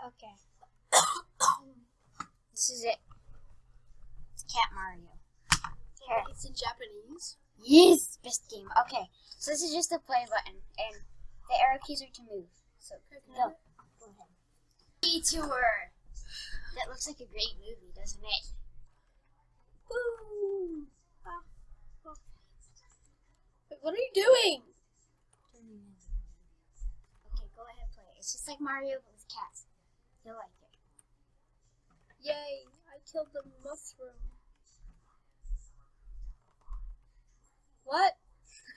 Okay. this is it. It's Cat Mario. Here. It's in Japanese. Yes, best game. Okay, so this is just the play button, and the arrow keys are to move. So go. Go ahead. Detour. That looks like a great movie, doesn't it? Woo! Ah. Wait, what are you doing? Okay, go ahead, play. It's just like Mario but with cats. You'll like it. Yay! I killed the mushroom. What?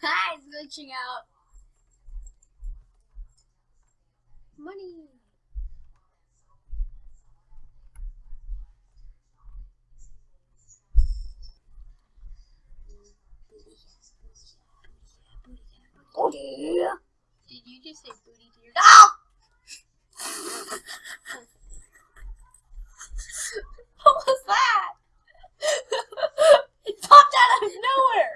Ah, it's glitching out. Money. Oh. Did you just say booty to your dog? what was that? it popped out of nowhere.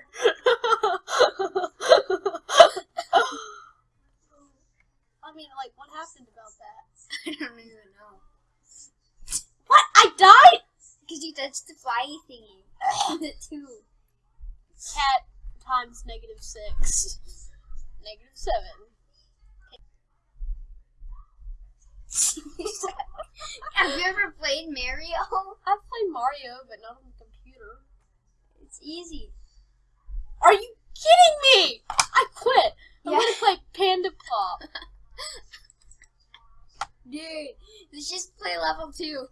I mean, like, what happened about that? I don't even know. What? I died? Because you touched the flyy thingy. two. Cat times negative six. Negative seven. Have you ever played Mario? I've played Mario, but not on the computer. It's easy. Are you kidding me? I quit. I Yeah. want to play Panda Pop. Dude, let's just play level two.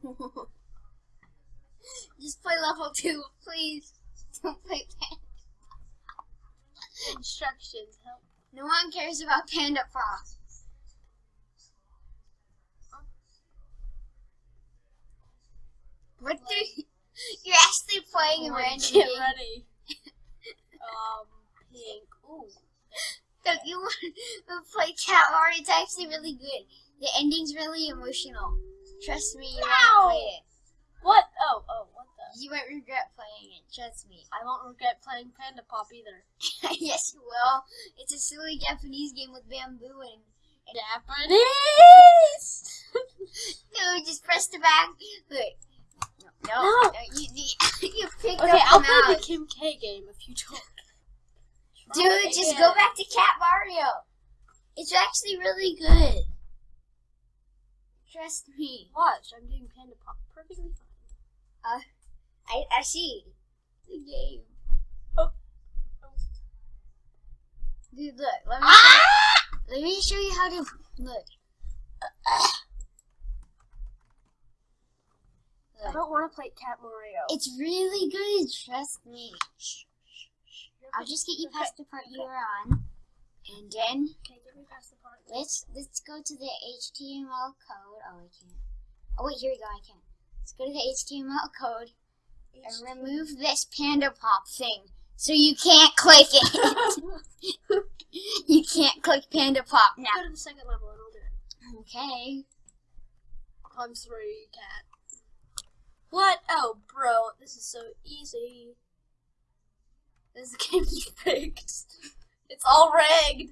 Just play level two, please. Don't play Panda. Instructions. Help. No one cares about Panda Pop. What the? You're actually playing a random Get game. ready. um, pink. Ooh. Don't you want to play Cat Mario? It's actually really good. The ending's really emotional. Trust me, you No. won't play it. What? Oh, oh, what. You won't regret playing it. Trust me. I won't regret playing Panda Pop either. yes, you will. It's a silly Japanese game with bamboo and. Japanese! No, just press the back. Look. No, no, No. you, you, you picked Okay, up I'll the play the. Kim K game if you don't. Dude, just go back to Cat Mario. It's actually really good. Trust me. Watch, I'm doing Panda Pop perfectly fine. Uh, I, I see. The game. Oh. Dude, look. Let me, Ah! let me show you how to look. I don't want to play Cat Mario. It's really good. Trust me. I'll just get you Okay. past the part you are on, and then Okay, get me past the part. let's let's go to the HTML code. Oh, I can't. Oh wait, here we go. I can. Let's go to the HTML code and remove this panda pop thing, so you can't click it. you can't click panda pop now. Go to the second level and I'll do it. Okay. Times three, cat. What? Oh, bro, this is so easy. This game's rigged. It's all rigged.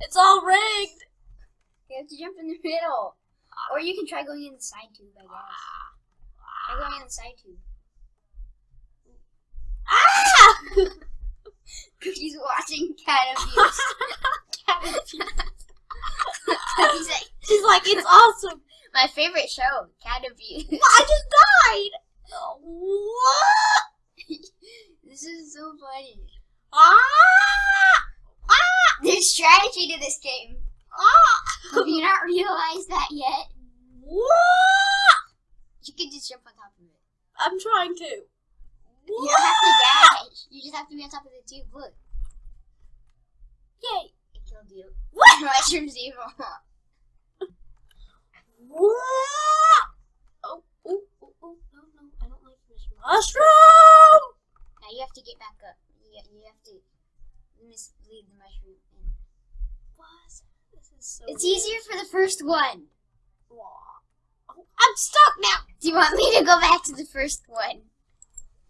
It's all rigged. You have to jump in the middle, or you can try going in the side tube. I guess. Ah. Try going in the side tube. Cookie's watching cat abuse. cat abuse. Cookie's like, She's like, it's awesome. my favorite show, cat abuse. I just died. What? this is so funny. Ah! Ah! There's strategy to this game. Ah! Have you not realized that yet? What? You can just jump on top of it. I'm trying to. You don't have to dash. You just have to be on top of the tube. Look, Yay. it killed you. What? Mushrooms evil. What? Oh, oh, oh, oh, no, no, I don't like this mushroom. Now you have to get back up. You, you have to mislead the mushroom. In. What? This is so. It's easier for the first one. Aw. Oh, I'm stuck now. Do you want me to go back to the first one?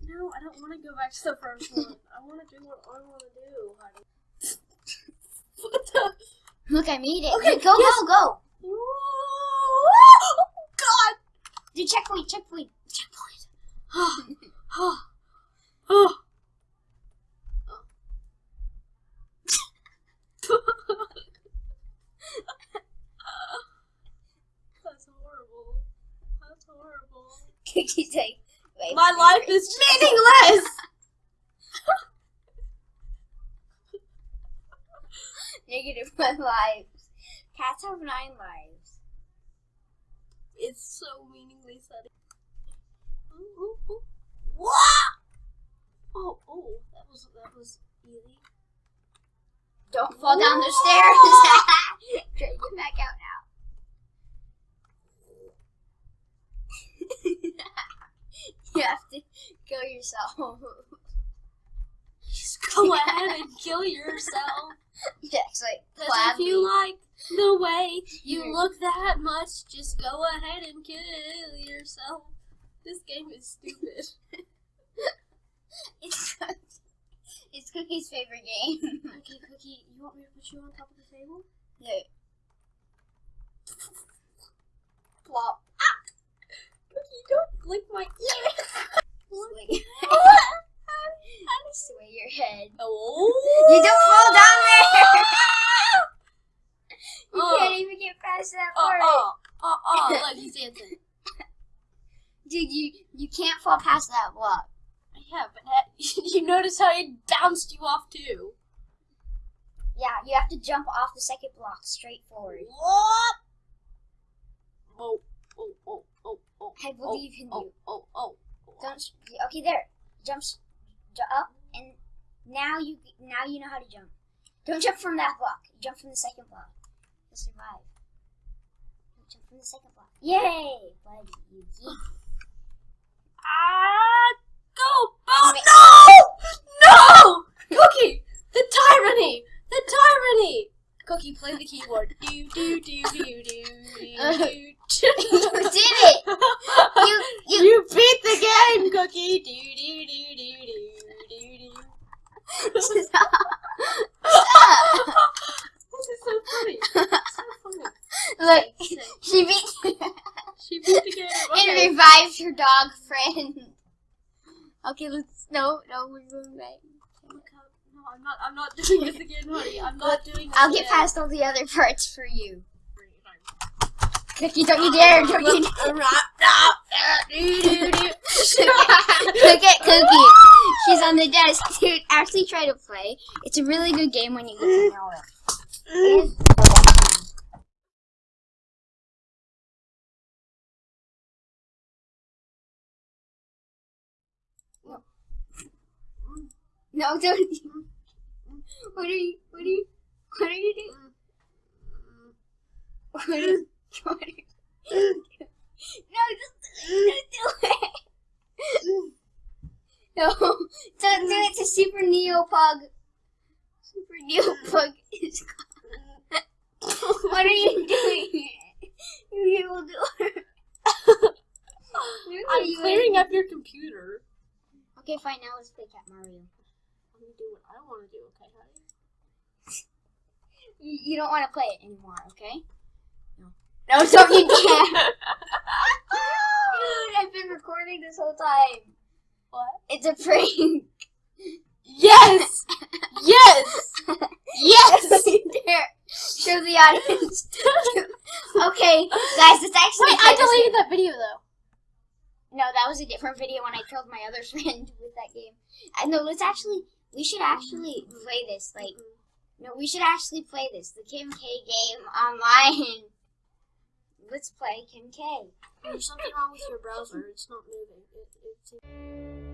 No, I don't want to go back to the first one. I want to do what I want to do, honey. what the? Look, I made it. Okay, go, yes. go, go. Do checkpoint, checkpoint. Checkpoint. oh. Oh. That's horrible. That's horrible. Cookie's like, wait, My life is meaningless. negative one lives. Cats have nine lives. It's so meaningless. Ooh, ooh, ooh. Oh, oh, that was that was easy. Don't fall down the stairs. Try to get back out now. you have to kill yourself. Just go ahead and kill yourself. Yes, like Cause if you like the way you look that much, just go ahead and kill yourself. This game is stupid. It's it's Cookie's favorite game. okay, Cookie, you want me to put you on top of the table? Yeah. Plop. Ah! Cookie, don't lick my ear. Swing. Sway your head. Oh. You don't fall down there. You Oh. can't even get past that Oh, part. oh, oh, oh, look, he's dancing. Dude, you you can't fall past that block. Yeah, but that, you notice how it bounced you off too. Yeah, you have to jump off the second block straight forward. What? Oh, oh, oh, oh, oh. I believe in oh, you. Oh, oh, oh. Don't. Okay, there. Jumps ju- up, and now you now you know how to jump. Don't jump from that block. Jump from the second block. You'll survive. Jump from the second block. Yay, buddy! You geek. Ah, go, oh, no! No! Cookie! The tyranny! The tyranny! Cookie, play the keyboard. Do, do, do, do, do, do, do. you did it. You you. You beat the game, Cookie! Do, do, do, do, do, do, do. Stop. This is so funny. It's so funny. Look, Sick. she beat. She beat the game. It Okay. revives your dog friend. Okay, let's no no we're back. No, I'm not. I'm not doing this again, honey. I'm not doing. This I'll get again. past all the other parts for you. Cookie, don't you dare! Don't you dare! Look at Cookie. She's on the desk. Dude, actually try to play. It's a really good game when you get to know it. No, don't. What are you? What are you? What are you doing? What are you? What are you? No, just don't do it. No, don't do it to Super Neopug. Super Neopug is. gone. What are you doing? You will do it. I'm clearing up your computer. Okay, fine. Now let's play Cat Mario. I'm do what I want to do. Okay, honey. You, you don't want to play it anymore, okay? No. No, don't you dare! Dude, I've been recording this whole time. What? It's a prank. Yes. yes. Yes. Here, show the audience. okay, guys, it's actually. Wait, I deleted that video though. No, that was a different video when I killed my other friend with that game. Uh, no, let's actually. We should actually play this. Like, no, we should actually play this. The Kim K game online. Let's play Kim K. There's something wrong with your browser. It's not moving. It, it's